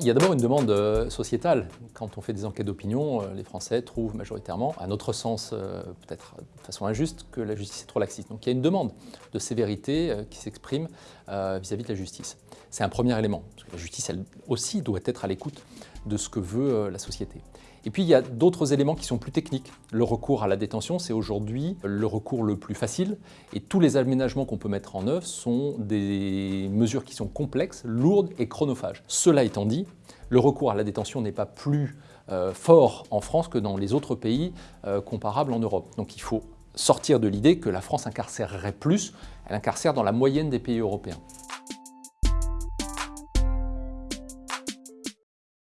Il y a d'abord une demande euh, sociétale. Quand on fait des enquêtes d'opinion, euh, les Français trouvent majoritairement, à notre sens, euh, peut-être de façon injuste, que la justice est trop laxiste. Donc il y a une demande de sévérité qui s'exprime vis-à-vis de la justice. C'est un premier élément, aussi, doit être à l'écoute de ce que veut la société. Et puis il y a d'autres éléments qui sont plus techniques. Le recours à la détention, c'est aujourd'hui le recours le plus facile et tous les aménagements qu'on peut mettre en œuvre sont des mesures qui sont complexes, lourdes et chronophages. Cela étant dit, le recours à la détention n'est pas plus euh, fort en France que dans les autres pays euh, comparables en Europe. Donc il faut sortir de l'idée que la France incarcérerait plus, elle incarcère dans la moyenne des pays européens.